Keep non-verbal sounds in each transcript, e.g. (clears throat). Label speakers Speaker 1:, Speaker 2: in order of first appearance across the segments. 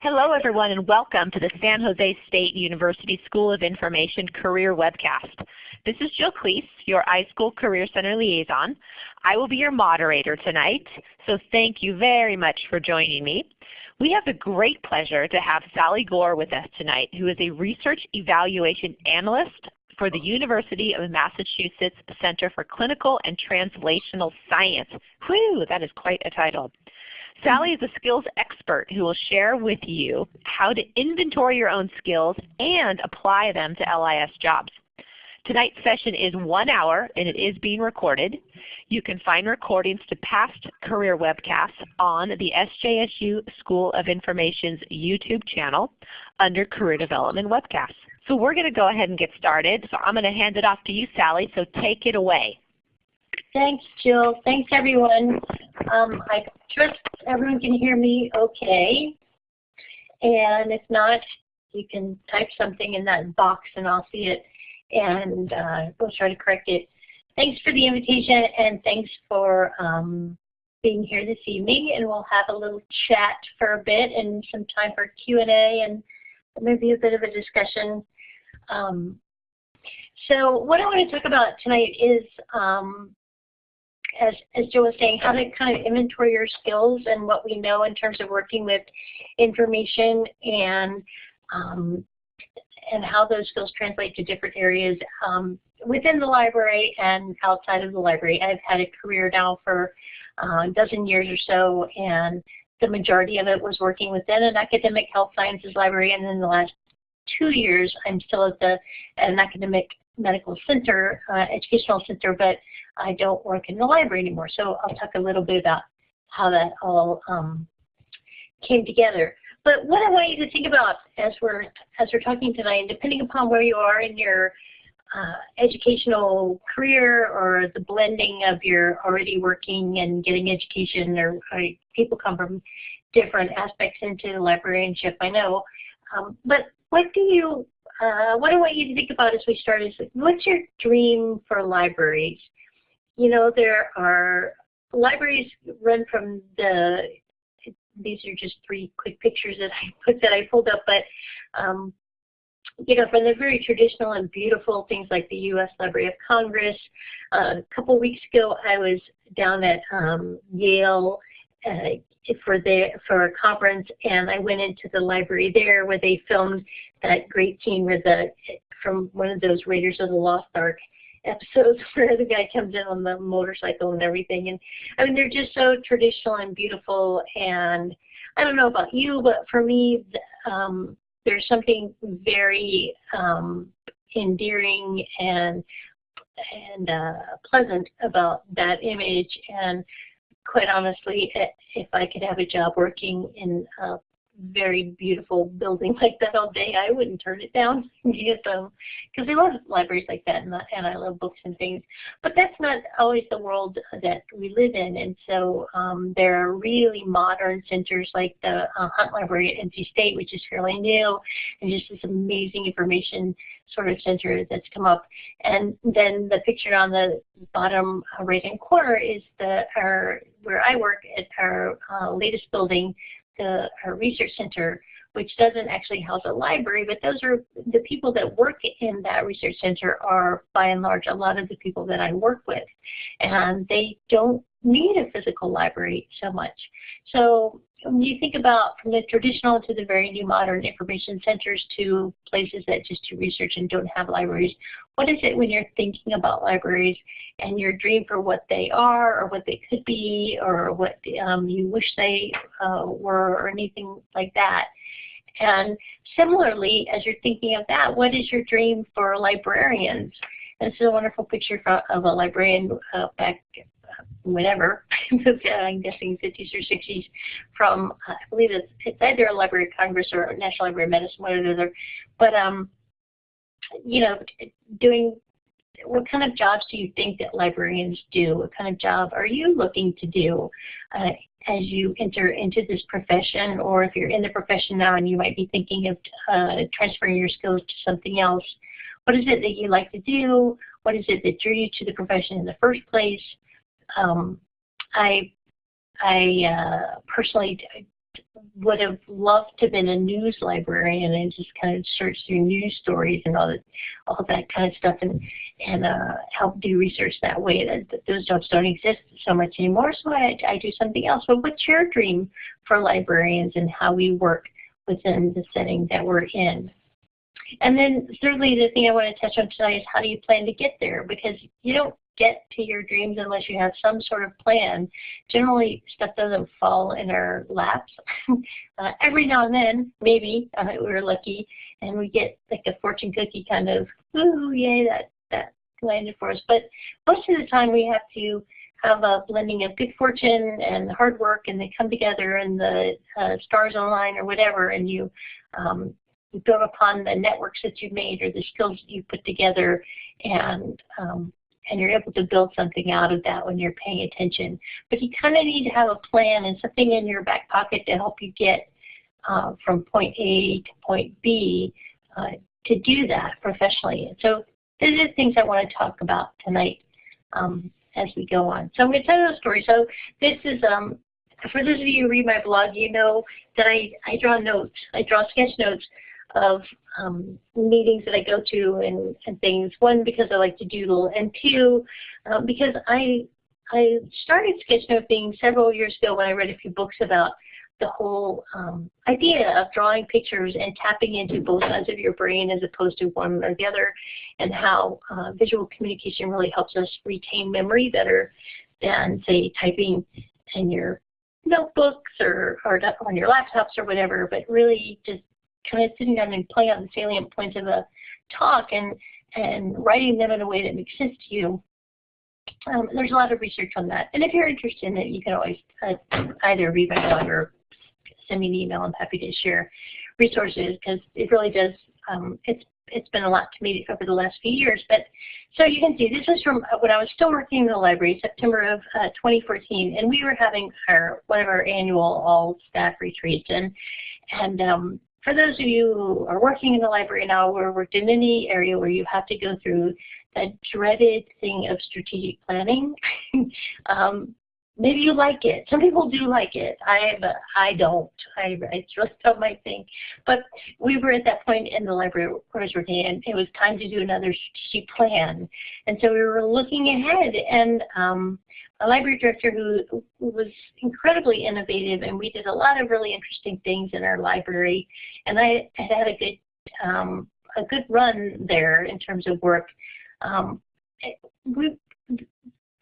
Speaker 1: Hello everyone and welcome to the San Jose State University School of Information Career Webcast. This is Jill Cleese, your iSchool Career Center Liaison. I will be your moderator tonight, so thank you very much for joining me. We have the great pleasure to have Sally Gore with us tonight, who is a Research Evaluation Analyst for the University of Massachusetts Center for Clinical and Translational Science. Whew, that is quite a title. Sally is a skills expert who will share with you how to inventory your own skills and apply them to LIS jobs. Tonight's session is one hour and it is being recorded. You can find recordings to past career webcasts on the SJSU School of Information's YouTube channel under Career Development Webcasts. So we're going to go ahead and get started. So I'm going to hand it off to you, Sally, so take it away.
Speaker 2: Thanks, Jill. Thanks, everyone. Um, I trust everyone can hear me okay. And if not, you can type something in that box and I'll see it and uh, we'll try to correct it. Thanks for the invitation and thanks for um, being here this evening and we'll have a little chat for a bit and some time for Q&A and maybe a bit of a discussion. Um, so what I want to talk about tonight is um, as, as Joe was saying, how to kind of inventory your skills and what we know in terms of working with information and um, and how those skills translate to different areas um, within the library and outside of the library. I've had a career now for uh, a dozen years or so, and the majority of it was working within an academic health sciences library, and in the last two years, I'm still at the at an academic medical center, uh, educational center, but I don't work in the library anymore. So I'll talk a little bit about how that all um, came together. But what I want you to think about as we're as we're talking tonight, and depending upon where you are in your uh, educational career or the blending of your already working and getting education, or, or people come from different aspects into librarianship. I know, um, but what do you uh, what I want you to think about as we start is what's your dream for libraries? You know, there are libraries run from the, these are just three quick pictures that I put that I pulled up, but um, you know, from the very traditional and beautiful things like the U.S. Library of Congress. Uh, a couple weeks ago, I was down at um, Yale uh, for the for a conference, and I went into the library there where they filmed that great scene with the from one of those Raiders of the Lost Ark episodes (laughs) where the guy comes in on the motorcycle and everything. And I mean, they're just so traditional and beautiful. And I don't know about you, but for me, um, there's something very um, endearing and and uh, pleasant about that image. And quite honestly, if I could have a job working in a very beautiful building like that all day, I wouldn't turn it down (laughs) because cause I love libraries like that and, and I love books and things. But that's not always the world that we live in. And so um, there are really modern centers like the uh, Hunt Library at NC State, which is fairly new, and just this amazing information sort of center that's come up. And then the picture on the bottom right hand corner is the our where I work at our uh, latest building, the our research center, which doesn't actually house a library, but those are the people that work in that research center are by and large a lot of the people that I work with. And they don't need a physical library so much. So when you think about from the traditional to the very new modern information centers to places that just do research and don't have libraries, what is it when you're thinking about libraries and your dream for what they are or what they could be or what um, you wish they uh, were or anything like that? And similarly, as you're thinking of that, what is your dream for librarians? This is a wonderful picture of a librarian uh, back whatever, (laughs) I'm guessing 50s or 60s, from uh, I believe it's, it's either a Library of Congress or National Library of Medicine, one or the other. But um, you know, doing what kind of jobs do you think that librarians do? What kind of job are you looking to do uh, as you enter into this profession, or if you're in the profession now and you might be thinking of uh, transferring your skills to something else? What is it that you like to do? What is it that drew you to the profession in the first place? Um, I, I uh, personally would have loved to have been a news librarian and just kind of search through news stories and all that, all that kind of stuff and and uh, help do research that way. That, that, those jobs don't exist so much anymore, so I, I do something else. But what's your dream for librarians and how we work within the setting that we're in? And then thirdly, the thing I want to touch on tonight is how do you plan to get there? Because you don't get to your dreams unless you have some sort of plan. Generally, stuff doesn't fall in our laps. (laughs) uh, every now and then, maybe, uh, we're lucky, and we get like a fortune cookie kind of, ooh, yay, that, that landed for us. But most of the time we have to have a blending of good fortune and hard work, and they come together and the uh, stars align or whatever, and you um, you build upon the networks that you've made or the skills that you put together and um, and you're able to build something out of that when you're paying attention. But you kind of need to have a plan and something in your back pocket to help you get uh, from point A to point B uh, to do that professionally. so these are the things I want to talk about tonight um, as we go on. So I'm going to tell you a story. So this is, um, for those of you who read my blog, you know that I, I draw notes. I draw sketch notes of um, meetings that I go to and, and things. One, because I like to doodle, and two, um, because I I started sketchnoting several years ago when I read a few books about the whole um, idea of drawing pictures and tapping into both sides of your brain as opposed to one or the other, and how uh, visual communication really helps us retain memory better than, say, typing in your notebooks or, or on your laptops or whatever, but really just kind of sitting down and playing out the salient points of a talk and, and writing them in a way that makes sense to you. Um, there's a lot of research on that. And if you're interested in it, you can always uh, either read my blog or send me an email. I'm happy to share resources because it really does, um, it's it's been a lot to me over the last few years. But so you can see this is from when I was still working in the library, September of uh, 2014, and we were having our one of our annual all staff retreats, and and um, for those of you who are working in the library now or worked in any area where you have to go through that dreaded thing of strategic planning, (laughs) um, maybe you like it. Some people do like it. I I don't. I, I just don't my thing. But we were at that point in the library was working, and it was time to do another strategic plan. And so we were looking ahead, and um, a library director who, who, was incredibly innovative, and we did a lot of really interesting things in our library. And I had had a good um, a good run there in terms of work. Um, we,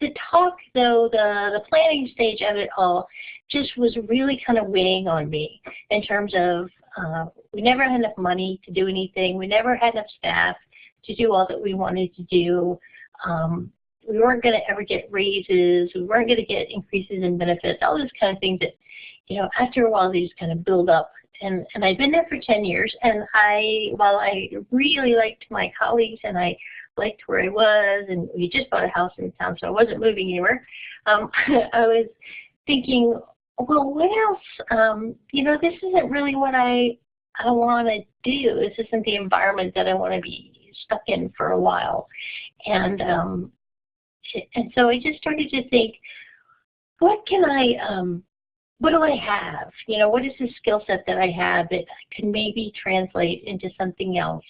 Speaker 2: the talk, though, the the planning stage of it all, just was really kind of weighing on me in terms of uh, we never had enough money to do anything. We never had enough staff to do all that we wanted to do. Um, we weren't going to ever get raises, we weren't going to get increases in benefits, all those kind of things that, you know, after a while these kind of build up. And, and I've been there for 10 years, and I, while I really liked my colleagues and I liked where I was, and we just bought a house in town, so I wasn't moving anywhere, um, (laughs) I was thinking, well, what else? Um, you know, this isn't really what I, I want to do. This isn't the environment that I want to be stuck in for a while. And um, and so I just started to think, what can I, um, what do I have? You know, what is the skill set that I have that can maybe translate into something else,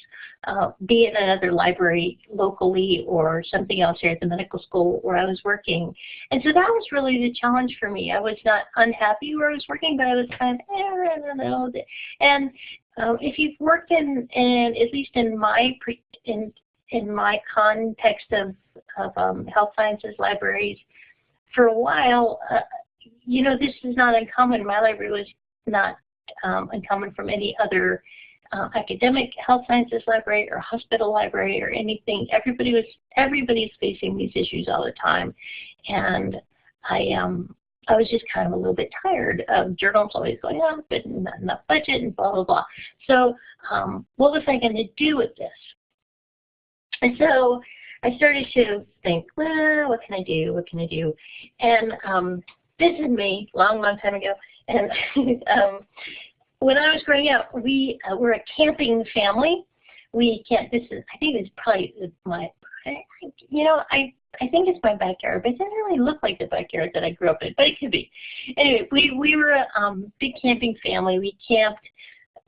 Speaker 2: uh, be it another library locally or something else here at the medical school where I was working. And so that was really the challenge for me. I was not unhappy where I was working, but I was kind of, eh, I don't know. And um, if you've worked in, in, at least in my, in, in my context of, of um, health sciences libraries for a while, uh, you know, this is not uncommon. My library was not um, uncommon from any other uh, academic health sciences library or hospital library or anything. Everybody was everybody's facing these issues all the time, and I um I was just kind of a little bit tired of journals always going up and not enough budget and blah blah blah. So um, what was I going to do with this? And so I started to think, well, what can I do? What can I do? And um, this is me, long, long time ago. And (laughs) um, when I was growing up, we uh, were a camping family. We can't. This is, I think, it's probably my you know, I I think it's my backyard, but it doesn't really look like the backyard that I grew up in, but it could be. Anyway, we we were a um, big camping family. We camped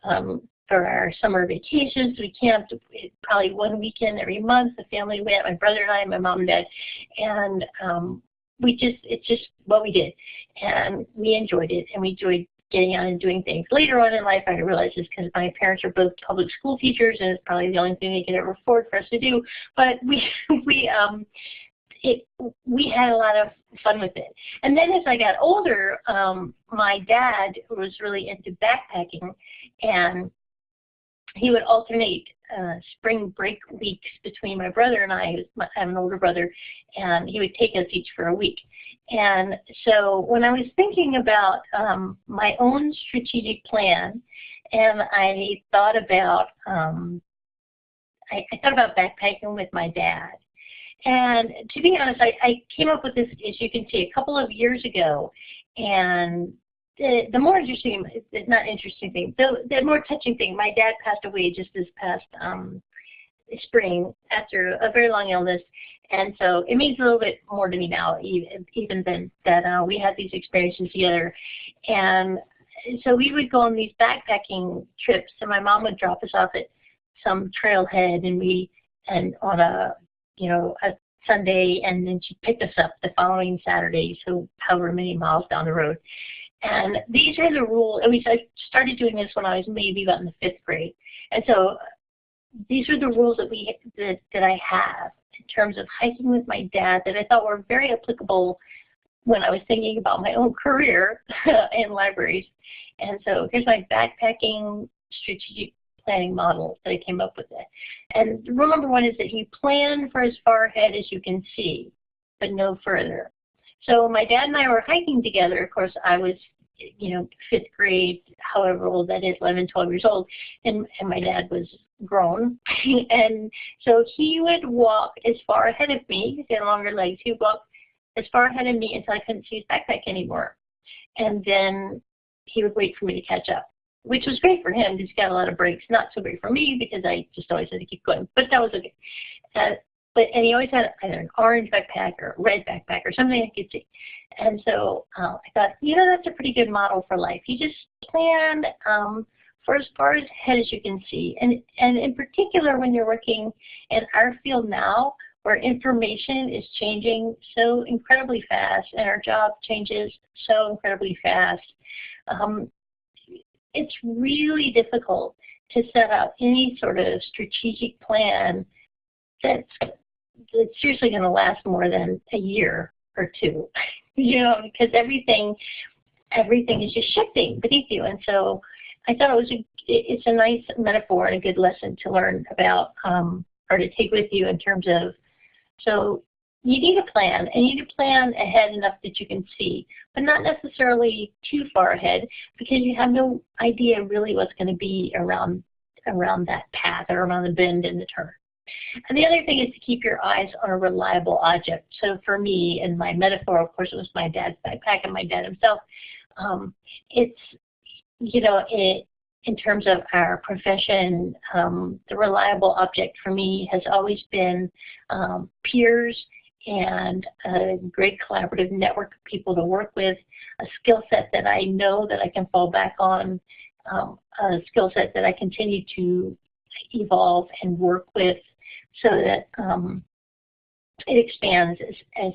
Speaker 2: um, for our summer vacations. We camped probably one weekend every month. The family went, my brother and I, my mom and dad, and um, we just it's just what we did, and we enjoyed it, and we enjoyed getting out and doing things. Later on in life, I realized this because my parents are both public school teachers, and it's probably the only thing they could ever afford for us to do. But we (laughs) we um it we had a lot of fun with it. And then as I got older, um, my dad was really into backpacking, and he would alternate uh, spring break weeks between my brother and I. I have an older brother, and he would take us each for a week. And so when I was thinking about um, my own strategic plan, and I thought about um, I, I thought about backpacking with my dad. And to be honest, I, I came up with this, as you can see, a couple of years ago. And the, the more interesting, not interesting thing, the, the more touching thing, my dad passed away just this past um, spring after a very long illness. And so it means a little bit more to me now, even, even than that uh, we had these experiences together. And so we would go on these backpacking trips, and my mom would drop us off at some trailhead, and we, and on a, you know, a Sunday, and then she'd pick us up the following Saturday, so however many miles down the road. And these are the rules. At least I started doing this when I was maybe about in the fifth grade. And so these are the rules that we that, that I have in terms of hiking with my dad that I thought were very applicable when I was thinking about my own (laughs) career (laughs) in libraries. And so here's my backpacking strategic planning model that I came up with. It. And rule number one is that you plan for as far ahead as you can see, but no further. So my dad and I were hiking together. Of course, I was, you know, fifth grade, however old that is, 11, 12 years old, and, and my dad was grown. (laughs) and so he would walk as far ahead of me, he had longer legs, he would walk as far ahead of me until I couldn't see his backpack anymore. And then he would wait for me to catch up, which was great for him because he got a lot of breaks. Not so great for me because I just always had to keep going, but that was okay. Uh, but and he always had either an orange backpack or a red backpack or something I could see. And so uh, I thought, you know, that's a pretty good model for life. You just plan um, for as far ahead as you can see. And, and in particular, when you're working in our field now, where information is changing so incredibly fast and our job changes so incredibly fast, um, it's really difficult to set out any sort of strategic plan that's it's seriously going to last more than a year or two, (laughs) you know, because everything everything is just shifting beneath you. And so I thought it was a, it's a nice metaphor and a good lesson to learn about um, or to take with you in terms of so you need a plan and you need to plan ahead enough that you can see, but not necessarily too far ahead because you have no idea really what's going to be around around that path or around the bend in the turn. And the other thing is to keep your eyes on a reliable object. So for me, in my metaphor, of course, it was my dad's backpack and my dad himself. Um, it's, you know, it, in terms of our profession, um, the reliable object for me has always been um, peers and a great collaborative network of people to work with, a skill set that I know that I can fall back on, um, a skill set that I continue to evolve and work with so that um, it expands as, as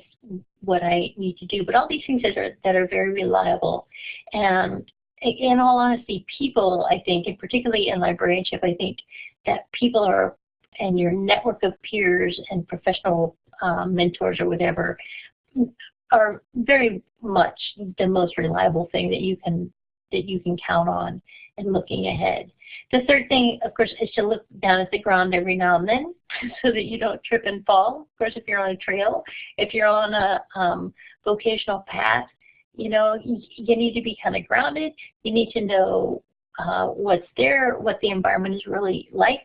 Speaker 2: what I need to do. But all these things that are, that are very reliable. And in all honesty, people, I think, and particularly in librarianship, I think that people are, and your network of peers and professional um, mentors or whatever, are very much the most reliable thing that you can that you can count on in looking ahead. The third thing, of course, is to look down at the ground every now and then (laughs) so that you don't trip and fall. Of course, if you're on a trail, if you're on a um, vocational path, you know, you, need to be kind of grounded. You need to know uh, what's there, what the environment is really like,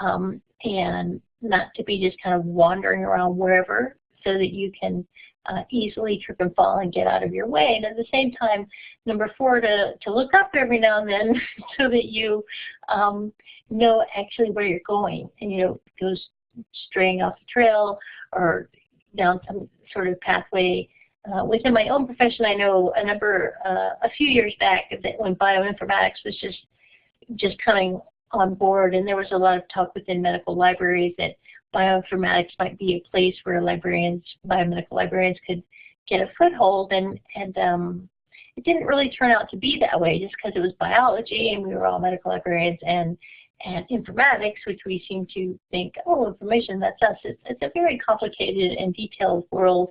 Speaker 2: um, and not to be just kind of wandering around wherever so that you can uh, easily trip and fall and get out of your way. And at the same time, number four, to, to look up every now and then (laughs) so that you um, know actually where you're going. And you know, those straying off the trail or down some sort of pathway. Uh, within my own profession, I know a number, uh, a few years back, that when bioinformatics was just just coming on board, and there was a lot of talk within medical libraries that bioinformatics might be a place where librarians, biomedical librarians, could get a foothold, and and um, it didn't really turn out to be that way, just because it was biology, and we were all medical librarians, and and informatics, which we seem to think, oh, information, that's us. It's, it's a very complicated and detailed world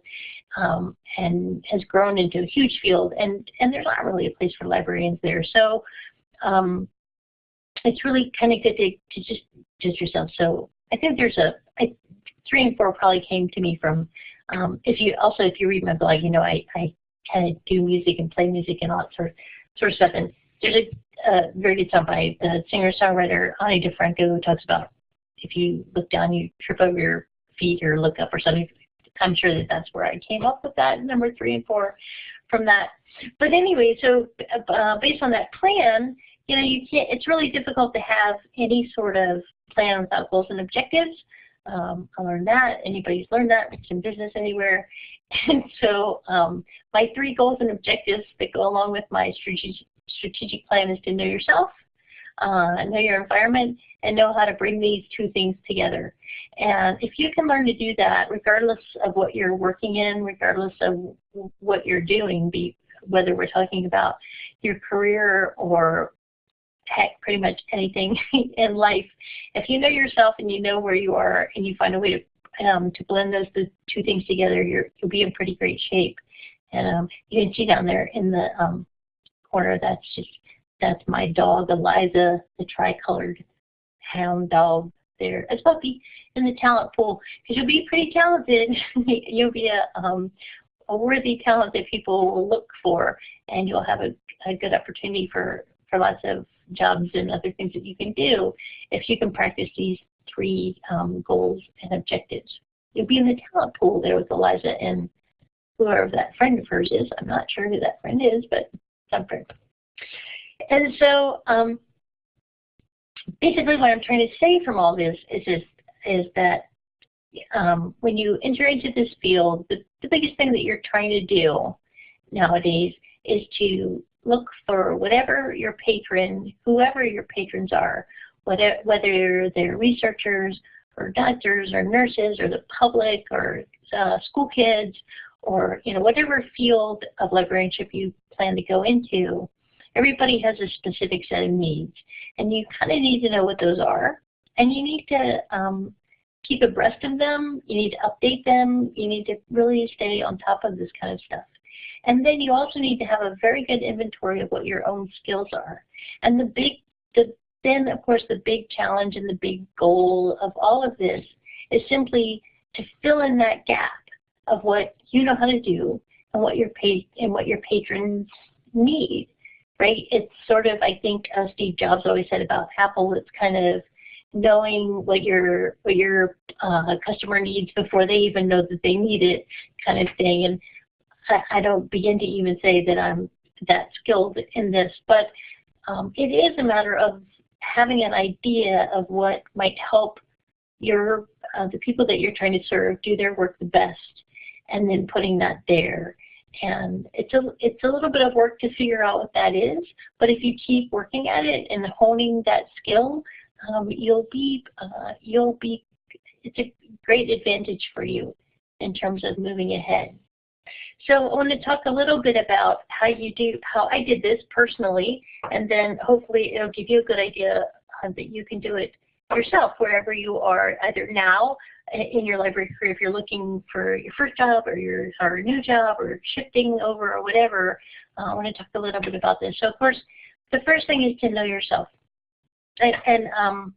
Speaker 2: um, and has grown into a huge field, and, and there's not really a place for librarians there. So um, it's really kind of good to, to just just yourself. So I think there's a three and four probably came to me from um, if you also if you read my blog, you know I I kind of do music and play music and all that sort of sort of stuff. And there's a a very good song by the singer-songwriter Ani DiFranco who talks about if you look down, you trip over your feet or look up or something. I'm sure that that's where I came up with that number three and four from that. But anyway, so uh, based on that plan, you know, you can't. It's really difficult to have any sort of plan without goals and objectives. Um, I learned that. Anybody's learned that. It's in business anywhere. (laughs) And so um, my three goals and objectives that go along with my strategic, strategic plan is to know yourself, uh, know your environment, and know how to bring these two things together. And if you can learn to do that, regardless of what you're working in, regardless of what you're doing, be, whether we're talking about your career or heck, pretty much anything (laughs) in life, if you know yourself and you know where you are and you find a way to um, to blend those the two things together, you're, you'll be in pretty great shape. And um, you can see down there in the um, corner. That's just that's my dog Eliza, the tricolored hound dog there as puppy in the talent pool because you'll be pretty talented. (laughs) you'll be a um, a worthy talent that people will look for, and you'll have a, a good opportunity for for lots of jobs and other things that you can do if you can practice these three um, goals and objectives. You'll be in the talent pool there with Eliza and whoever that friend of hers is. I'm not sure who that friend is, but something. And so um, basically what I'm trying to say from all this is, is, is that um, when you enter into this field, the, the biggest thing that you're trying to do nowadays is to look for whatever your patron, whoever your patrons are, whether, they're researchers or doctors or nurses or the public or uh, school kids or you know whatever field of librarianship you plan to go into, everybody has a specific set of needs. And you kind of need to know what those are. And you need to um, keep abreast of them. You need to update them. You need to really stay on top of this kind of stuff. And then you also need to have a very good inventory of what your own skills are. And the big, the, then of course the big challenge and the big goal of all of this is simply to fill in that gap of what you know how to do and what your pa and what your patrons need, right? It's sort of I think uh, Steve Jobs always said about Apple. It's kind of knowing what your what your uh, customer needs before they even know that they need it, kind of thing. And I, don't begin to even say that I'm that skilled in this, but um, it is a matter of having an idea of what might help your uh, the people that you're trying to serve do their work the best and then putting that there. And it's a, it's a little bit of work to figure out what that is, but if you keep working at it and honing that skill, um, you'll be, uh, you'll be, it's a great advantage for you in terms of moving ahead. So I want to talk a little bit about how you do, how I did this personally, and then hopefully it'll give you a good idea uh, that you can do it yourself wherever you are, either now in your library career, if you're looking for your first job or your or a new job or shifting over or whatever, uh, I want to talk a little bit about this. So of course, the first thing is to know yourself. And, and um,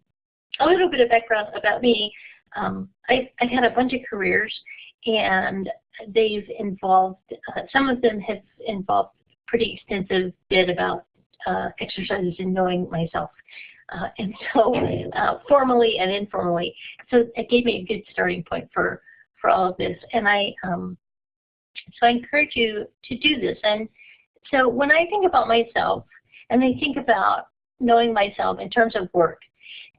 Speaker 2: a little bit of background about me, um, I, I've had a bunch of careers and they've involved, uh, some of them have involved pretty extensive bit about uh, exercises in knowing myself. Uh, and so uh, formally and informally. So it gave me a good starting point for, for all of this. And I, um, so I encourage you to do this. And so when I think about myself and I think about knowing myself in terms of work,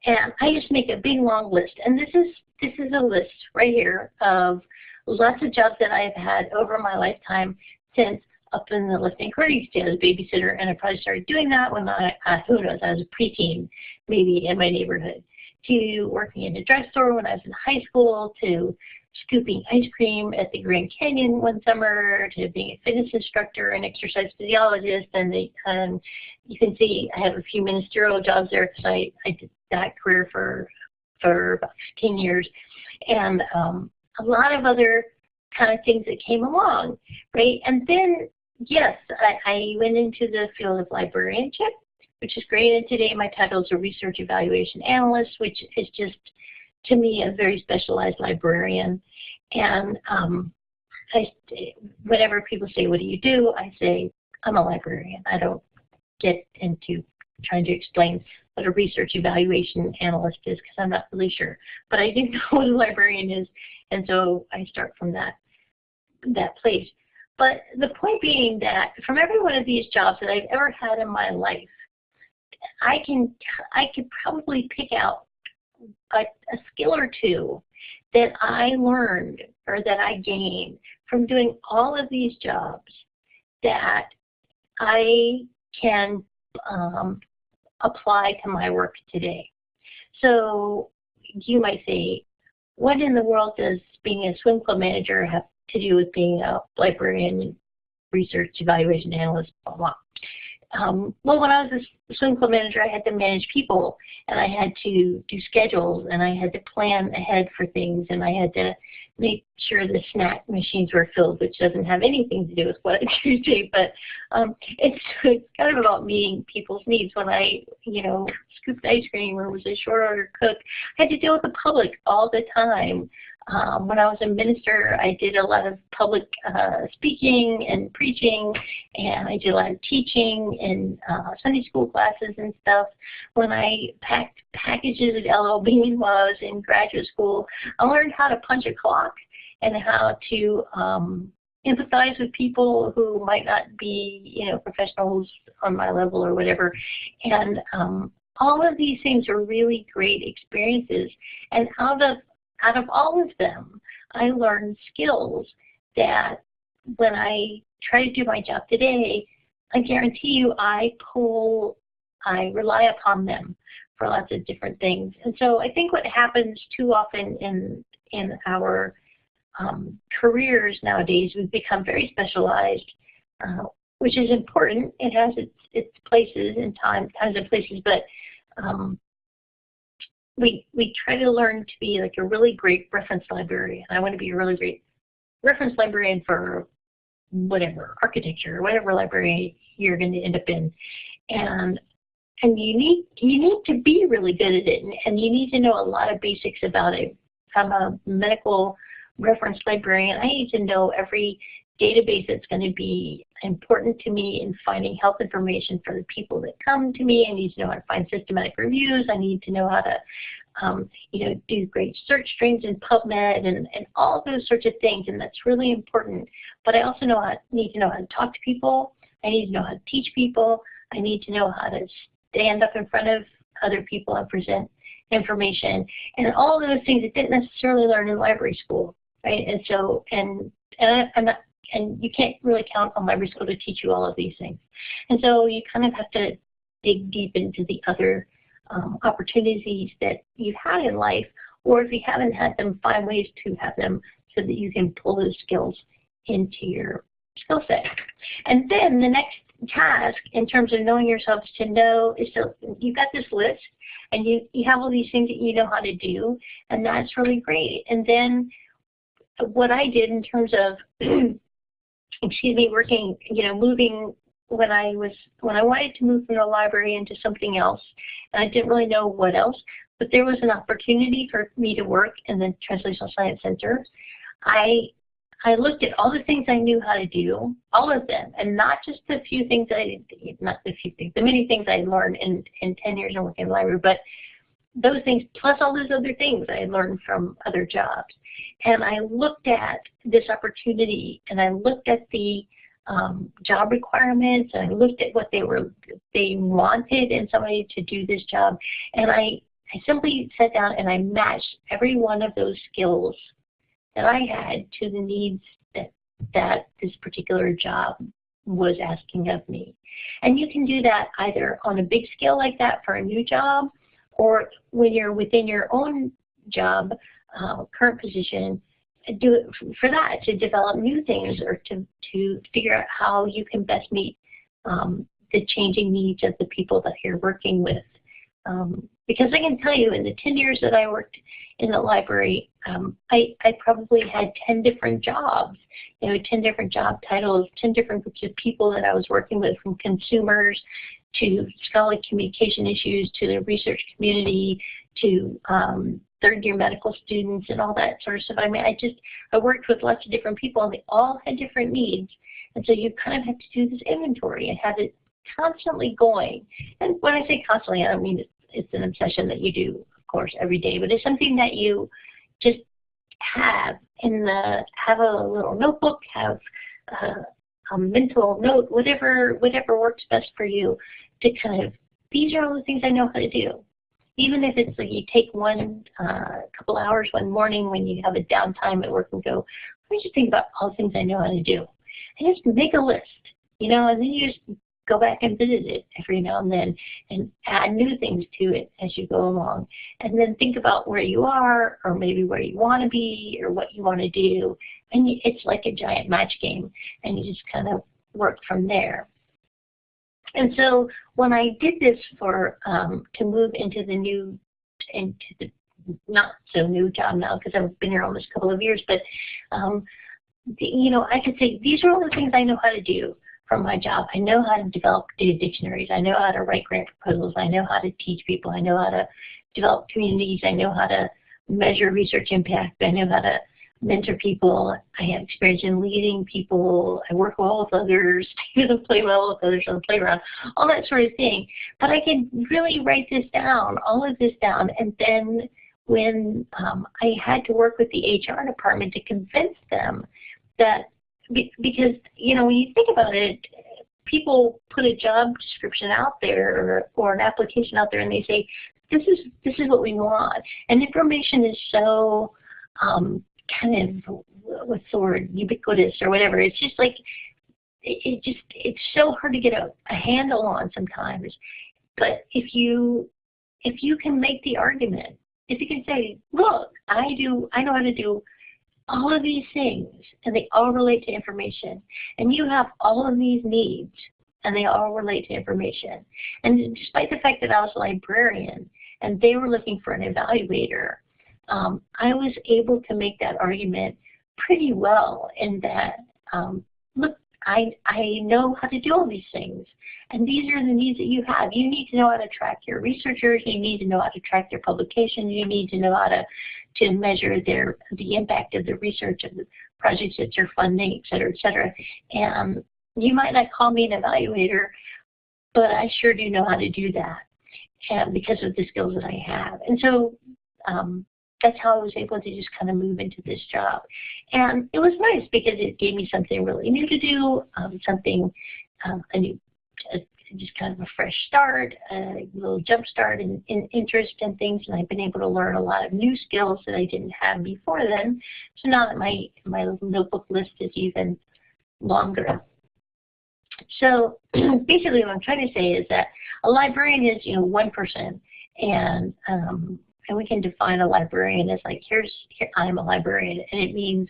Speaker 2: And I just make a big long list. And this is this is a list right here of lots of jobs that I've had over my lifetime since up in the listening recording state as a babysitter. And I probably started doing that when I, uh, who knows, I was a preteen, maybe in my neighborhood, to working in a drugstore when I was in high school, to scooping ice cream at the Grand Canyon one summer to being a fitness instructor and exercise physiologist. And they, um, you can see I have a few ministerial jobs there because I, I did that career for, for about 15 years. And um, a lot of other kind of things that came along, right? And then, yes, I, I went into the field of librarianship, which is great. And today my title is a research evaluation analyst, which is just to me a very specialized librarian. And um, I, whenever people say, what do you do? I say, I'm a librarian. I don't get into trying to explain what a research evaluation analyst is because I'm not really sure. But I do (laughs) know what a librarian is, and so I start from that, that place. But the point being that from every one of these jobs that I've ever had in my life, I can I could probably pick out a, a skill or two that I learned or that I gained from doing all of these jobs that I can um, apply to my work today. So you might say, what in the world does being a swim club manager have to do with being a librarian, research evaluation analyst, blah, blah um, well, when I was a swim club manager, I had to manage people, and I had to do schedules, and I had to plan ahead for things, and I had to make sure the snack machines were filled, which doesn't have anything to do with what I (laughs) do today, but um, it's, it's kind of about meeting people's needs. When I, you know, scooped ice cream or was a short order cook, I had to deal with the public all the time. Um, when I was a minister, I did a lot of public uh, speaking and preaching, and I did a lot of teaching in uh, Sunday school classes and stuff. When I packed packages at LL Bean (laughs) while I was in graduate school, I learned how to punch a clock and how to um, empathize with people who might not be, you know, professionals on my level or whatever. And um, all of these things are really great experiences. And out of out of all of them, I learned skills that when I try to do my job today, I guarantee you I pull, I rely upon them for lots of different things. And so I think what happens too often in, in our um, careers nowadays, we've become very specialized, uh, which is important. It has its, its places and time, times and places, but um, we we try to learn to be like a really great reference librarian. I want to be a really great reference librarian for whatever architecture whatever library you're going to end up in, and and you need you need to be really good at it, and, and you need to know a lot of basics about it. I'm a medical reference librarian. I need to know every database that's going to be important to me in finding health information for the people that come to me. I need to know how to find systematic reviews. I need to know how to um, you know, do great search strings in PubMed and, and all those sorts of things, and that's really important. But I also know how, need to know how to talk to people. I need to know how to teach people. I need to know how to stand up in front of other people and present information, and all those things I didn't necessarily learn in library school, right? And so, and and I, I'm not and you can't really count on library school to teach you all of these things. And so you kind of have to dig deep into the other um, opportunities that you've had in life, or if you haven't had them, find ways to have them so that you can pull those skills into your skill set. And then the next task in terms of knowing yourself to know is to, you've got this list and you, you have all these things that you know how to do and that's really great. And then what I did in terms of (clears throat) excuse me, working, you know, moving when I was when I wanted to move from the library into something else, and I didn't really know what else, but there was an opportunity for me to work in the Translational Science Center. I I looked at all the things I knew how to do, all of them, and not just the few things I not the few things, the many things I learned in in 10 years of working in the library, but those things plus all those other things I learned from other jobs. And I looked at this opportunity and I looked at the um, job requirements and I looked at what they were they wanted in somebody to do this job and I I simply sat down and I matched every one of those skills that I had to the needs that, that this particular job was asking of me. And you can do that either on a big scale like that for a new job or when you're within your own job, uh, current position, do it for that, to develop new things or to, to figure out how you can best meet um, the changing needs of the people that you're working with. Um, because I can tell you in the 10 years that I worked in the library, um, I, I probably had 10 different jobs, you know, 10 different job titles, 10 different groups of people that I was working with from consumers to scholarly communication issues to the research community to um, third year medical students and all that sort of stuff. I mean, I just, I worked with lots of different people and they all had different needs. And so you kind of have to do this inventory and have it constantly going. And when I say constantly, I mean it's an obsession that you do, of course, every day, but it's something that you just have in the, have a little notebook, have uh, a mental note, whatever, whatever works best for you to kind of, these are all the things I know how to do. Even if it's like you take one uh, couple hours one morning when you have a downtime at work and go, let me just think about all the things I know how to do. And just make a list, you know, and then you just go back and visit it every now and then and add new things to it as you go along. And then think about where you are or maybe where you want to be or what you want to do. And it's like a giant match game and you just kind of work from there. And so when I did this for um, to move into the new into the not so new job now because I've been here almost a couple of years, but um, the, you know I could say these are all the things I know how to do from my job. I know how to develop data dictionaries. I know how to write grant proposals. I know how to teach people. I know how to develop communities. I know how to measure research impact. I know how to mentor people. I have experience in leading people. I work well with others. (laughs) I play well with others on the playground. All that sort of thing. But I can really write this down, all of this down, and then when um, I had to work with the HR department to convince them that because you know when you think about it, people put a job description out there or, or an application out there and they say this is this is what we want, and information is so um, kind of what's the word ubiquitous or whatever. It's just like it, it just it's so hard to get a, a handle on sometimes. But if you if you can make the argument, if you can say, look, I do I know how to do all of these things and they all relate to information and you have all of these needs and they all relate to information. And despite the fact that I was a librarian and they were looking for an evaluator, um, I was able to make that argument pretty well in that, um, look, I, I know how to do all these things. And these are the needs that you have. You need to know how to track your researchers. You need to know how to track your publications. You need to know how to, to measure their the impact of the research of the projects that you're funding, et cetera, et cetera. And you might not call me an evaluator, but I sure do know how to do that and because of the skills that I have. And so um, that's how I was able to just kind of move into this job. And it was nice because it gave me something really new to do, um, something, um, a new, a, just kind of a fresh start, a little jump start in, in interest and things. And I've been able to learn a lot of new skills that I didn't have before then. So now that my, my notebook list is even longer. So (clears throat) basically what I'm trying to say is that a librarian is, you know, one person. And um, and we can define a librarian as like, here's, here, I'm a librarian, and it means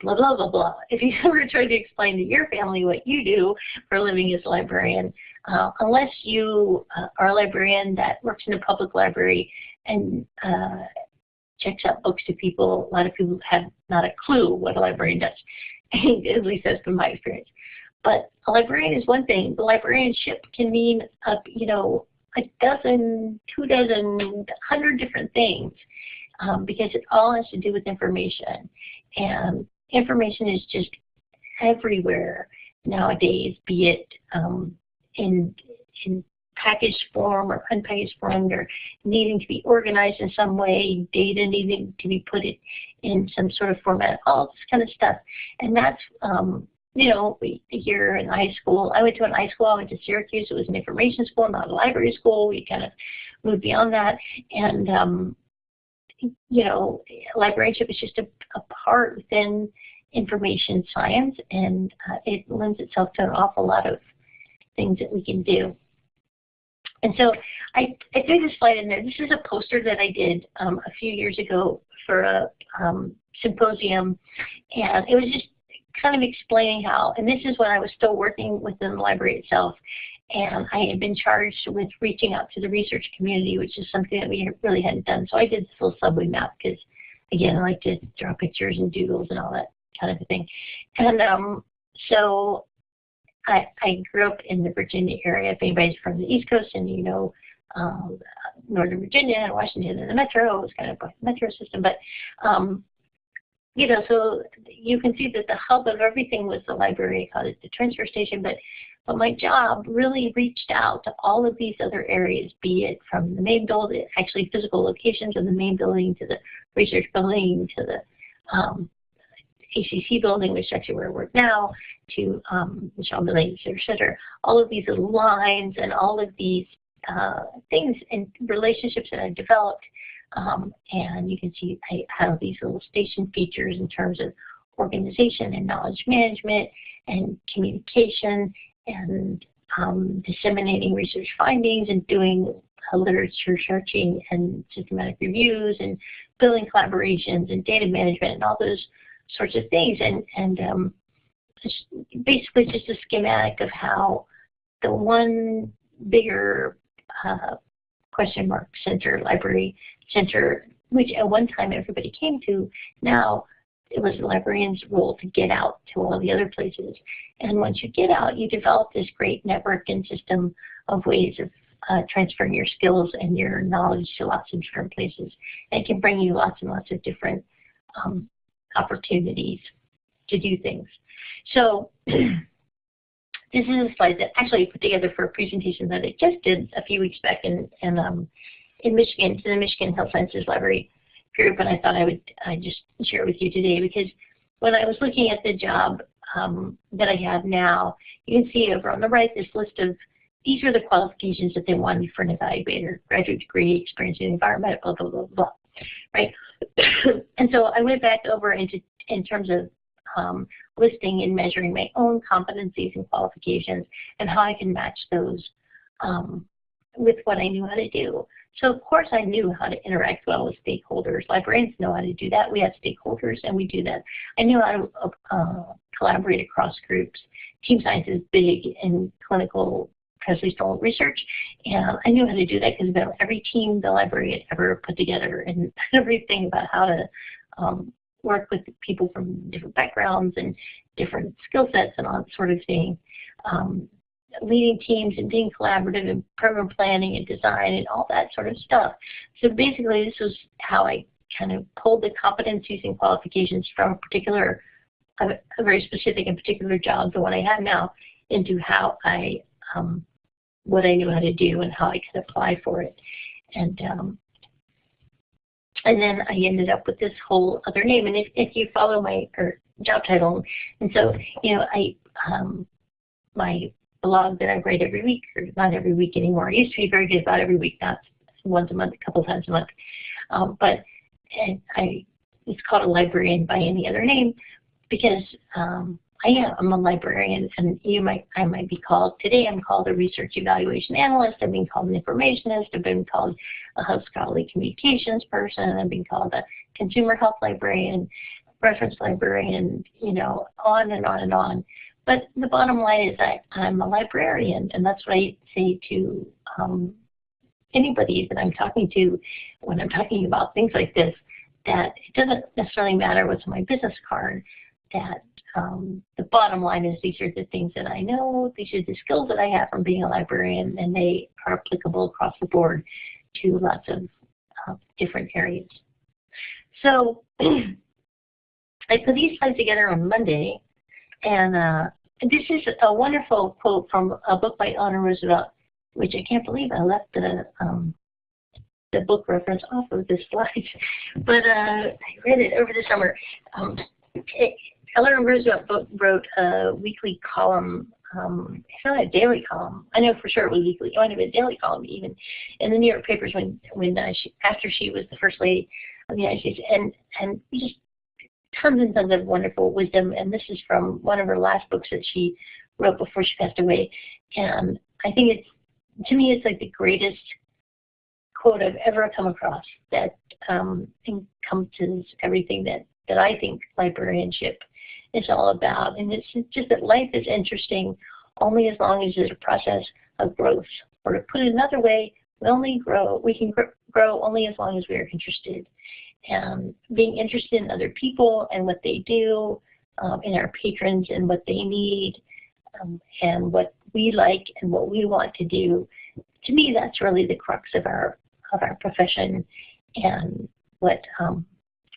Speaker 2: blah, blah, blah, blah. If you (laughs) ever try to explain to your family what you do for a living as a librarian, uh, unless you uh, are a librarian that works in a public library and uh, checks out books to people, a lot of people have not a clue what a librarian does, (laughs) at least that's been my experience. But a librarian is one thing. The librarianship can mean, uh, you know, a dozen, two dozen, hundred different things um, because it all has to do with information. And information is just everywhere nowadays, be it um, in, in packaged form or unpackaged form or needing to be organized in some way, data needing to be put in some sort of format, all this kind of stuff. And that's um, you know, here in high school, I went to an iSchool, I went to Syracuse, it was an information school, not a library school. We kind of moved beyond that. And, um, you know, librarianship is just a, a part within information science, and uh, it lends itself to an awful lot of things that we can do. And so I, I threw this slide in there. This is a poster that I did um, a few years ago for a um, symposium, and it was just kind of explaining how, and this is when I was still working within the library itself, and I had been charged with reaching out to the research community, which is something that we really hadn't done. So I did this little subway map because, again, I like to draw pictures and doodles and all that kind of thing. And um, so I, I grew up in the Virginia area. If anybody's from the East Coast and you know um, Northern Virginia and Washington and the metro, it was kind of a metro system. But, um, you know, so you can see that the hub of everything was the library. Called the transfer station. But, but my job really reached out to all of these other areas, be it from the main building, actually physical locations of the main building to the research building to the um, ACC building, which is actually where I work now, to um, Michelle Millay Center all of these lines and all of these uh, things and relationships that I've developed. Um, and you can see I have these little station features in terms of organization and knowledge management and communication and um, disseminating research findings and doing uh, literature searching and systematic reviews and building collaborations and data management and all those sorts of things. And, and um, basically just a schematic of how the one bigger uh, question mark center, library center, which at one time everybody came to, now it was the librarian's role to get out to all the other places. And once you get out, you develop this great network and system of ways of uh, transferring your skills and your knowledge to lots of different places. And it can bring you lots and lots of different um, opportunities to do things. So (clears throat) this is a slide that actually I put together for a presentation that I just did a few weeks back in, in, um, in Michigan, to the Michigan Health Sciences Library group, and I thought I would I just share it with you today because when I was looking at the job um, that I have now, you can see over on the right this list of these are the qualifications that they wanted for an evaluator, graduate degree, experience in the environment, blah, blah, blah, blah, right? (coughs) and so I went back over into in terms of um, listing and measuring my own competencies and qualifications and how I can match those um, with what I knew how to do. So of course I knew how to interact well with stakeholders. Librarians know how to do that. We have stakeholders and we do that. I knew how to uh, collaborate across groups. Team science is big in clinical translational research. And I knew how to do that because about every team the library had ever put together and (laughs) everything about how to um, work with people from different backgrounds and different skill sets and all that sort of thing. Um, leading teams and being collaborative and program planning and design and all that sort of stuff. So basically this was how I kind of pulled the competencies and qualifications from a particular, a, a very specific and particular job, the one I have now, into how I um, what I knew how to do and how I could apply for it. And um, and then I ended up with this whole other name. And if, if you follow my or job title, and so you know, I um, my blog that I write every week, or not every week anymore. I used to be very good about every week, not once a month, a couple times a month. Um, but and I it's called a librarian by any other name because um, I am. A librarian, and you might, I might be called, today I'm called a research evaluation analyst, I've been called an informationist, I've been called a hub scholarly communications person, I've been called a consumer health librarian, reference librarian, you know, on and on and on. But the bottom line is that I'm a librarian, and that's what I say to um, anybody that I'm talking to when I'm talking about things like this, that it doesn't necessarily matter what's on my business card, that um, the bottom line is these are the things that I know, these are the skills that I have from being a librarian, and they are applicable across the board to lots of uh, different areas. So (clears throat) I put these slides together on Monday, and uh, this is a wonderful quote from a book by Eleanor Roosevelt, which I can't believe I left the um, the book reference off of this (laughs) slide, but uh, I read it over the summer. Um, Eleanor Roosevelt wrote a weekly column um, it's not a daily column. I know for sure it was weekly. It might have been a daily column even in the New York papers when when uh, she, after she was the first lady of the United States, and and just tons and tons of wonderful wisdom. And this is from one of her last books that she wrote before she passed away. And I think it's to me it's like the greatest quote I've ever come across that um, encompasses everything that that I think librarianship is all about. And it's just that life is interesting only as long as it's a process of growth. Or to put it another way, we only grow, we can grow only as long as we are interested. And being interested in other people and what they do, um, in our patrons and what they need, um, and what we like and what we want to do, to me that's really the crux of our of our profession and what um,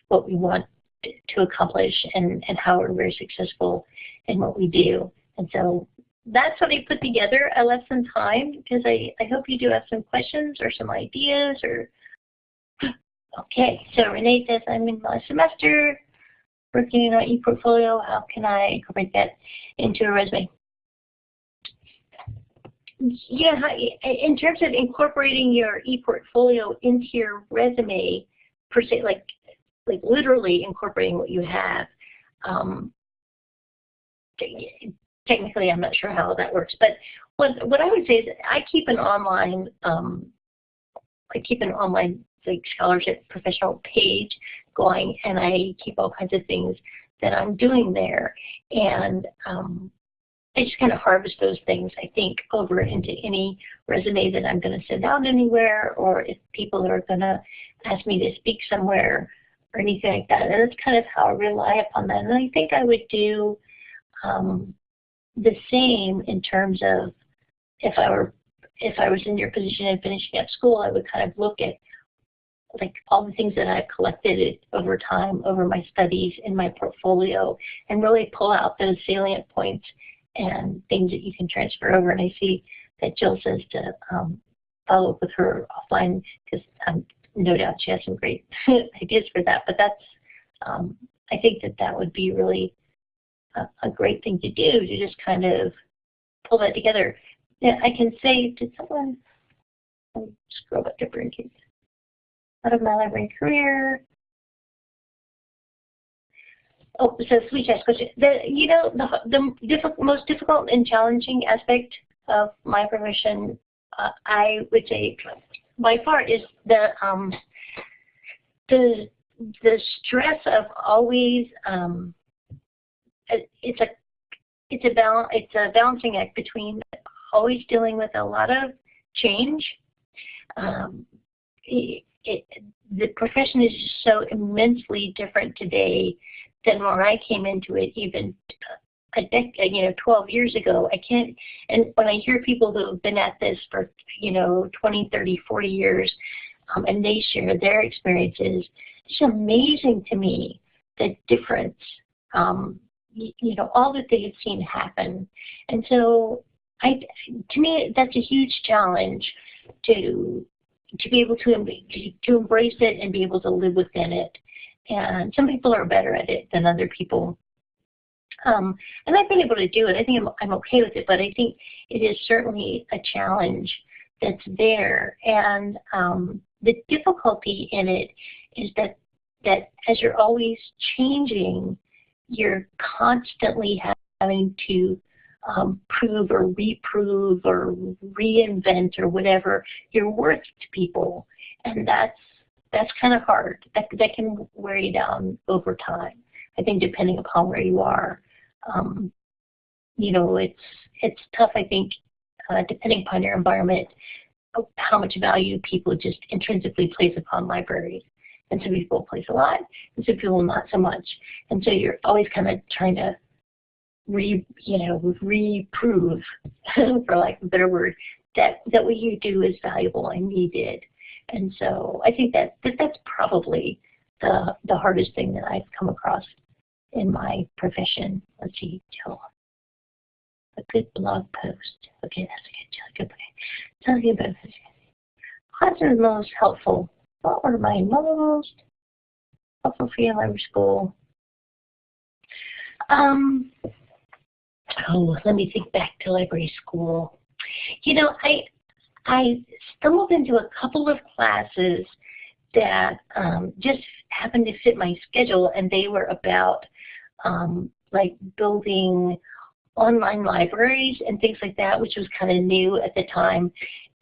Speaker 2: what we want to accomplish and, and how we're very successful in what we do. And so that's what I put together. I left some time because I, I hope you do have some questions or some ideas or (gasps) okay. So Renee says I'm in my semester working on ePortfolio. How can I incorporate that into a resume? Yeah, in terms of incorporating your ePortfolio into your resume, per se, like like literally incorporating what you have. Um, technically, I'm not sure how that works, but what what I would say is I keep an online um, I keep an online like scholarship professional page going, and I keep all kinds of things that I'm doing there, and um, I just kind of harvest those things, I think, over into any resume that I'm going to send out anywhere, or if people are going to ask me to speak somewhere, or anything like that. And that's kind of how I rely upon that. And I think I would do um, the same in terms of if I were if I was in your position and finishing up school, I would kind of look at like all the things that I've collected over time, over my studies in my portfolio, and really pull out those salient points and things that you can transfer over. And I see that Jill says to um, follow up with her offline because um, no doubt she has some great (laughs) ideas for that. But that's, um, I think that that would be really a, a, great thing to do to just kind of pull that together. Yeah, I can say, did someone scroll back to Brinket? Out of my library career. Oh, so sweet ask question. The, you know, the, the most difficult and challenging aspect of my profession, uh, I would say by far is the um, the the stress of always um, it's a it's a balance it's a balancing act between always dealing with a lot of change. Um, it, it, the profession is so immensely different today than when I came into it even a decade, you know, 12 years ago. I can't, and when I hear people who have been at this for, you know, 20, 30, 40 years, um, and they share their experiences, it's amazing to me the difference, um, you, you know, all that they have seen happen. And so I, to me, that's a huge challenge to to be able to, to embrace it and be able to live within it. And some people are better at it than other people. Um, and I've been able to do it. I think I'm, I'm okay with it, but I think it is certainly a challenge that's there. And um, the difficulty in it is that that as you're always changing, you're constantly having to um, prove or reprove or reinvent or whatever your worth to people, and that's that's kind of hard. That that can wear you down over time. I think depending upon where you are um, you know, it's it's tough. I think uh, depending upon your environment, how much value people just intrinsically place upon libraries. And some people place a lot, and some people not so much. And so you're always kind of trying to re, you know, reprove, (laughs) for lack of a better word, that that what you do is valuable and needed. And so I think that, that that's probably the the hardest thing that I've come across in my profession. Let's see. A good blog post. Okay, that's a good. Good. Okay. Tell you about it. What's the most helpful? What were my most helpful for library school? Um, oh, let me think back to library school. You know, I I stumbled into a couple of classes that um, just happened to fit my schedule, and they were about um, like building online libraries and things like that, which was kind of new at the time.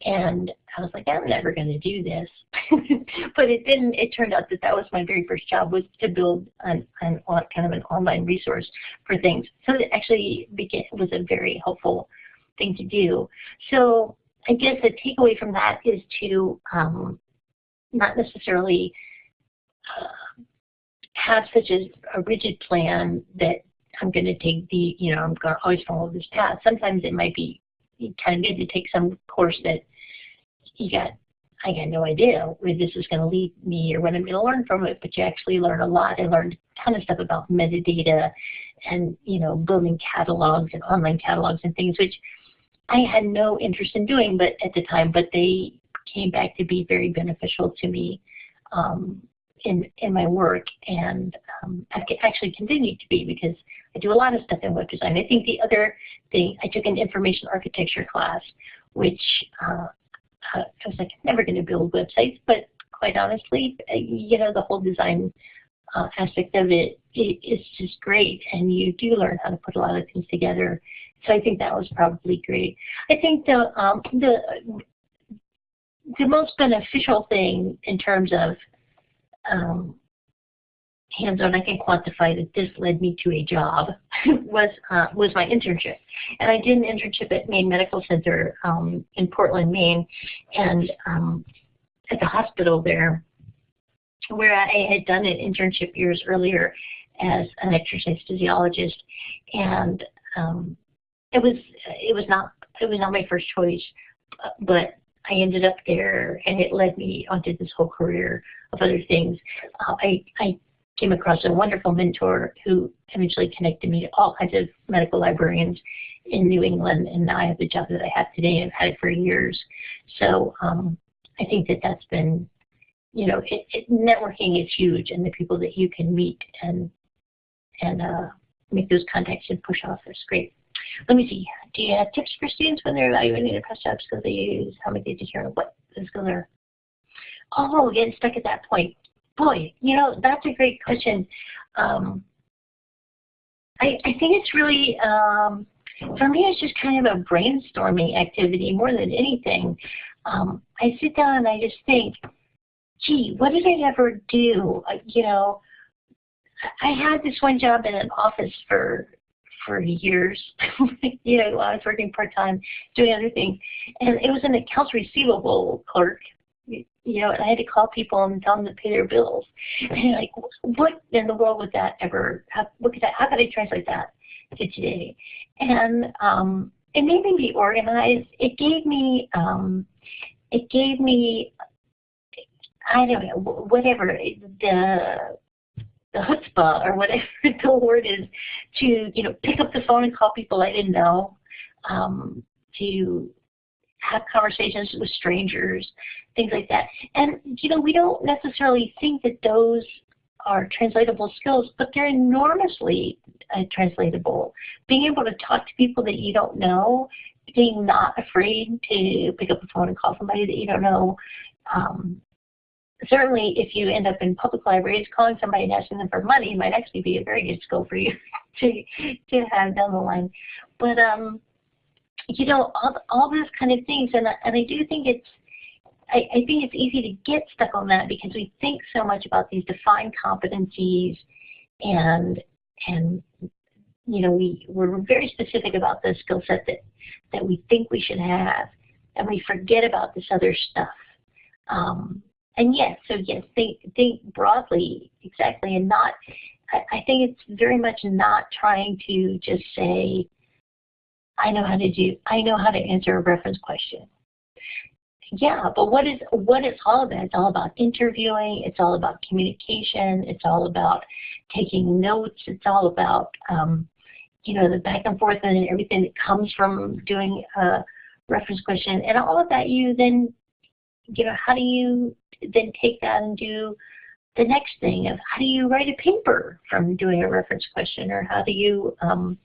Speaker 2: And I was like, I'm never going to do this. (laughs) but it didn't. It turned out that that was my very first job was to build an, an kind of an online resource for things. So it actually became, was a very helpful thing to do. So I guess the takeaway from that is to um, not necessarily uh, have such a, a rigid plan that I'm going to take the, you know, I'm going to always follow this path. Sometimes it might be kind of good to take some course that you got, I got no idea where this is going to lead me or what I'm going to learn from it, but you actually learn a lot. I learned a ton of stuff about metadata and, you know, building catalogs and online catalogs and things, which I had no interest in doing but at the time, but they came back to be very beneficial to me um, in, in my work and um, actually continued to be because I do a lot of stuff in web design. I think the other thing, I took an information architecture class, which uh, uh I was like, I'm never going to build websites, but quite honestly, uh, you know, the whole design uh, aspect of it, it is just great, and you do learn how to put a lot of things together. So I think that was probably great. I think the um, the the most beneficial thing in terms of um, hands-on, I can quantify that this led me to a job, (laughs) was uh, was my internship. And I did an internship at Maine Medical Center um, in Portland, Maine, and um, at the hospital there, where I had done an internship years earlier as an exercise physiologist, and um, it was it was not it was not my first choice, but I ended up there, and it led me onto this whole career of other things. Uh, I I came across a wonderful mentor who eventually connected me to all kinds of medical librarians in New England, and now I have the job that I have today. And I've had it for years, so um, I think that that's been, you know, it, it, networking is huge, and the people that you can meet and and uh, make those contacts and push off is great. Let me see. Do you have tips for students when they're evaluating their press job because they use? How many days a year? What skills are? Oh, getting stuck at that point boy, you know, that's a great question. Um, I, I think it's really, um, for me, it's just kind of a brainstorming activity more than anything. Um, I sit down and I just think, gee, what did I ever do? Uh, you know, I had this one job in an office for for years. you know, I was working part time, doing other things, and it was an accounts receivable clerk you know, and I had to call people and tell them to pay their bills. And like, what in the world would that ever, how, what could that, how could I translate that to today? And um, it made me be organized. It gave me, um, it gave me, I don't know, whatever, the, the chutzpah or whatever (laughs) the word is to, you know, pick up the phone and call people I didn't know, um, to have conversations with strangers, things like that. And, you know, we don't necessarily think that those are translatable skills, but they're enormously uh, translatable. Being able to talk to people that you don't know, being not afraid to pick up the phone and call somebody that you don't know. Um, certainly, if you end up in public libraries, calling somebody and asking them for money might actually be a very good skill for you (laughs) to to have down the line. But um, you know, all, all those kind of things. And, and I do think it's, I, I think it's easy to get stuck on that because we think so much about these defined competencies and, and you know, we, we're very specific about the skill set that, that we think we should have, and we forget about this other stuff. Um, and yes, so yes, think, think broadly, exactly, and not, I, I think it's very much not trying to just say, I know how to do, I know how to answer a reference question. Yeah, but what is what it's all about? It's all about interviewing. It's all about communication. It's all about taking notes. It's all about um, you know the back and forth and everything that comes from doing a reference question. And all of that, you then you know how do you then take that and do the next thing of how do you write a paper from doing a reference question or how do you um,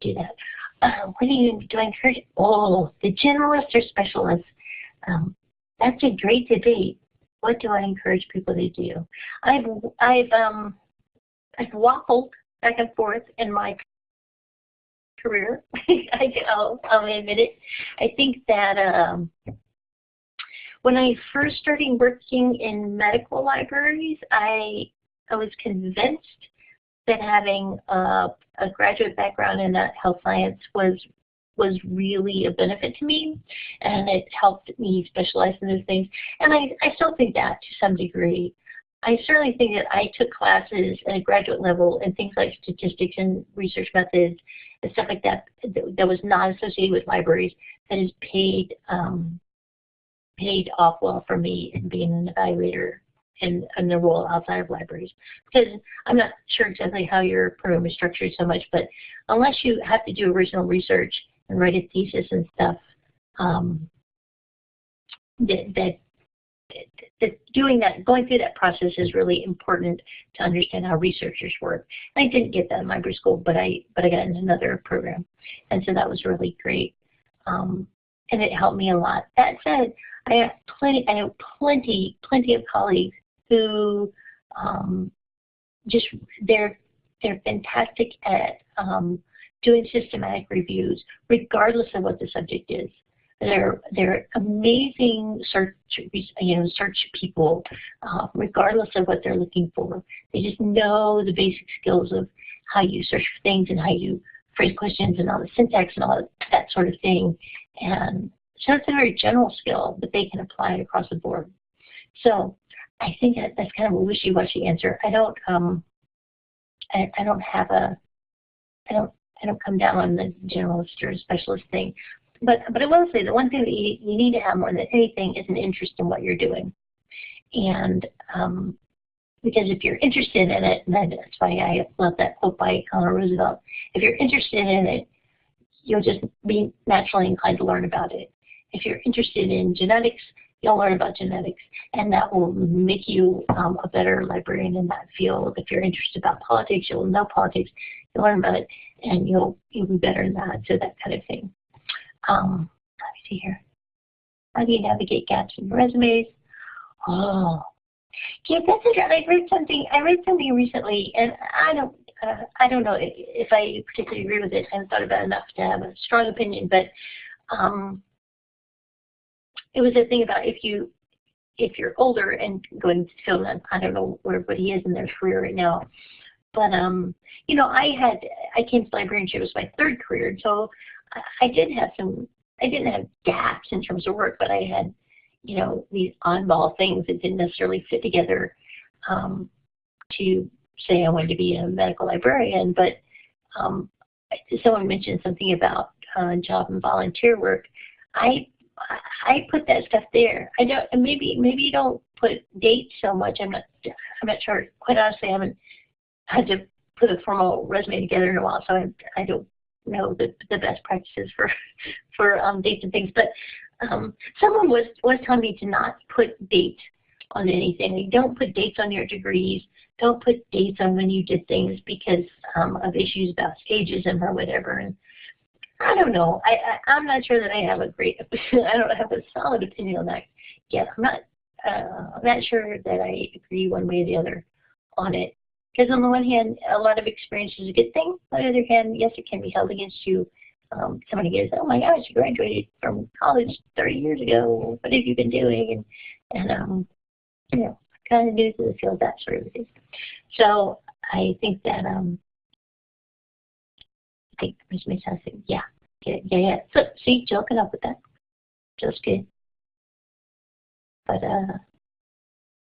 Speaker 2: do that. Uh, what do you do? I encourage? Oh, the generalist or specialist. Um, that's a great debate. What do I encourage people to do? I've I've um I've waffled back and forth in my career. (laughs) I, will I'll admit it. I think that um, when I first started working in medical libraries, I I was convinced that having a, a graduate background in health science was was really a benefit to me and it helped me specialize in those things. And I, I still think that to some degree. I certainly think that I took classes at a graduate level and things like statistics and research methods and stuff like that that was not associated with libraries that has paid um, paid off well for me in being an evaluator in, in the role outside of libraries. Because I'm not sure exactly how your program is structured so much, but unless you have to do original research and write a thesis and stuff, um, that, that, that doing that, going through that process is really important to understand how researchers work. And I didn't get that in library school, but I but I got in another program, and so that was really great, um, and it helped me a lot. That said, I have plenty, I have plenty, plenty of colleagues who um, just they're they're fantastic at um, doing systematic reviews, regardless of what the subject is. They're they're amazing search you know search people, uh, regardless of what they're looking for. They just know the basic skills of how you search for things and how you phrase questions and all the syntax and all that sort of thing. And so it's a very general skill, but they can apply it across the board. So I think that that's kind of a wishy-washy answer. I don't um I, I don't have a I don't I don't come down on the generalist or specialist thing. But but I will say the one thing that you, you need to have more than anything is an interest in what you're doing. And um, because if you're interested in it, and that's why I love that quote by Eleanor Roosevelt, if you're interested in it, you'll just be naturally inclined to learn about it. If you're interested in genetics, you'll learn about genetics, and that will make you um, a better librarian in that field. If you're interested about politics, you'll know politics, you'll learn about it, and you'll you'll be better in that. So that kind of thing. Um, let me see here. How do you navigate gaps in resumes? Oh, yeah, that's interesting. I read something. I read something recently, and I don't. Uh, I don't know if I particularly agree with it. I haven't thought about it enough to have a strong opinion, but um, it was a thing about if you if you're older and going to field, I don't know where everybody is in their career right now, but um, you know, I had I came to librarianship as my third career, and so I did have some I didn't have gaps in terms of work, but I had you know these on-ball things that didn't necessarily fit together um, to say I wanted to be a medical librarian, but um, someone mentioned something about uh, job and volunteer work. I I put that stuff there. I don't, maybe maybe you don't put dates so much. I'm not I'm not sure. Quite honestly, I haven't had to put a formal resume together in a while, so I I don't know the the best practices for (laughs) for um, dates and things. But um, someone was was telling me to not put dates on anything. Like, don't put dates on your degrees. Don't put dates on when you did things because um, of issues about ageism or whatever. And I don't know. I, I I'm not sure that I have a great. (laughs) I don't have a solid opinion on that yet. I'm not. Uh, I'm not sure that I agree one way or the other on it. Because on the one hand, a lot of experience is a good thing. On the other hand, yes, it can be held against you. Um, somebody goes, "Oh my gosh, you graduated from college 30 years ago. What have you been doing?" And and um, you know, kind of news to the field, that sort of thing. So I think that um, think Ms. Mesa said, yeah, yeah, yeah. So, see, joking up with that. Just good. But uh,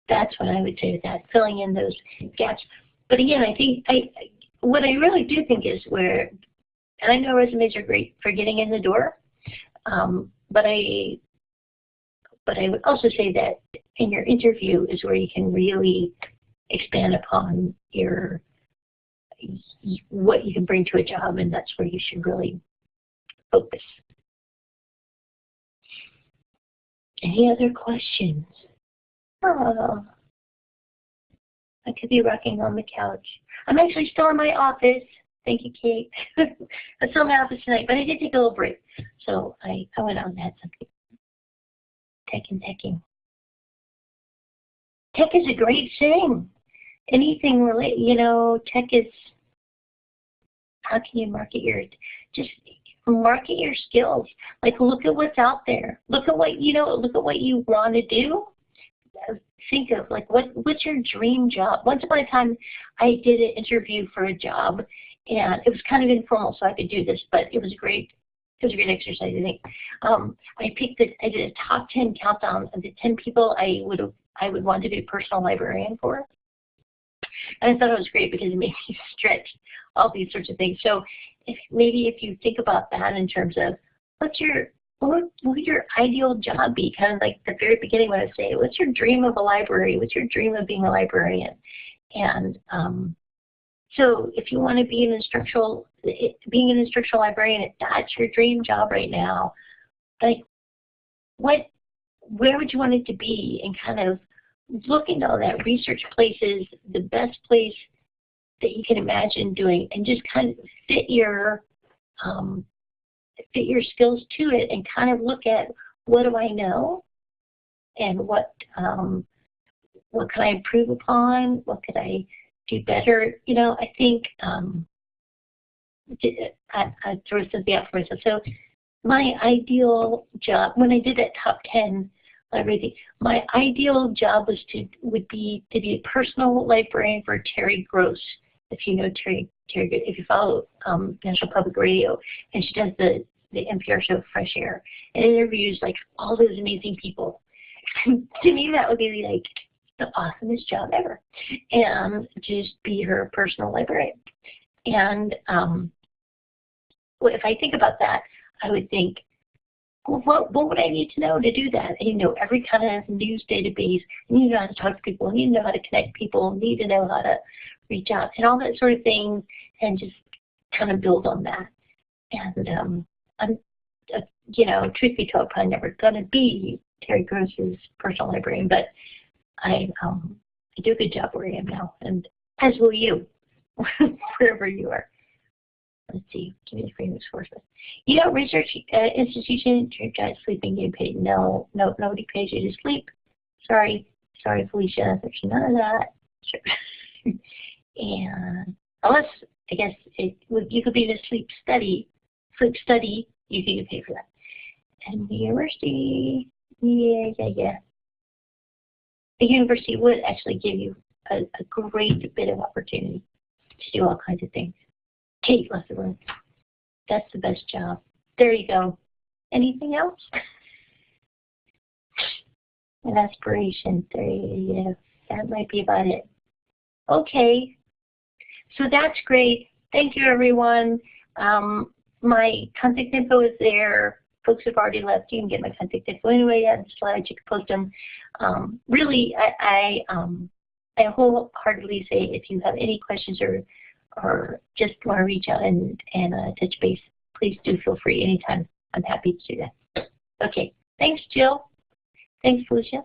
Speaker 2: that's what I would say to that, filling in those gaps. But again, I think I what I really do think is where, and I know resumes are great for getting in the door, um, but I but I would also say that in your interview is where you can really expand upon your what you can bring to a job, and that's where you should really focus. Any other questions? Oh, I could be rocking on the couch. I'm actually still in my office. Thank you, Kate. (laughs) I'm still in my office tonight, but I did take a little break. So I, I went out and had something. Tech and teching. Tech is a great thing. Anything related, you know, tech is, how can you market your, just market your skills. Like look at what's out there. Look at what, you know, look at what you want to do think of like what what's your dream job? Once upon a time I did an interview for a job and it was kind of informal so I could do this, but it was great. It was a great exercise, I think. Um, I picked the, I did a top 10 countdown of the 10 people I would I would want to be a personal librarian for. And I thought it was great because it (laughs) made me stretch all these sorts of things. So if maybe if you think about that in terms of what's your what would your ideal job be? Kind of like the very beginning when I say, what's your dream of a library? What's your dream of being a librarian? And um, so if you want to be an instructional, being an instructional librarian, if that's your dream job right now, like what, where would you want it to be? And kind of look into all that, research places, the best place that you can imagine doing, and just kind of fit your um, fit your skills to it and kind of look at what do I know and what um, what can I improve upon? What could I do better? You know, I think um, I, I throw something out for myself. So my ideal job, when I did that top 10 library, my ideal job was to would be to be a personal librarian for Terry Gross. If you know Terry, Terry, if you follow um, National Public Radio, and she does the the NPR show Fresh Air and interviews like all those amazing people. (laughs) to me, that would be like the awesomest job ever, and just be her personal librarian. And um, if I think about that, I would think, well, what, what would I need to know to do that? You know every kind of news database. Need to know how to talk to people. Need to know how to connect people. Need to know how to reach out and all that sort of thing, and just kind of build on that. And um, I'm, uh, you know, truth be told, probably never going to be Terry Gross's personal librarian, but I, um, I do a good job where I am now, and as will you, (laughs) wherever you are. Let's see, give me the famous sources. You know, research uh, institution, your guys sleeping, getting paid. No, no, nobody pays you to sleep. Sorry, sorry, Felicia, there's none of that. Sure. (laughs) and unless, I guess, it would, you could be in a sleep study sleep study, you could get paid for that. And the university, yeah, yeah, yeah. The university would actually give you a, a great bit of opportunity to do all kinds of things. Kate Lutherland, that's the best job. There you go. Anything else? (laughs) An aspiration, you go. That might be about it. Okay, so that's great. Thank you, everyone. Um, my contact info is there. Folks have already left. You can get my contact info anyway on the slides. You can post them. Um, really, I, I, um, I wholeheartedly say if you have any questions or or just want to reach out and, and uh, touch base, please do feel free anytime. I'm happy to do that. Okay. Thanks, Jill. Thanks, Felicia.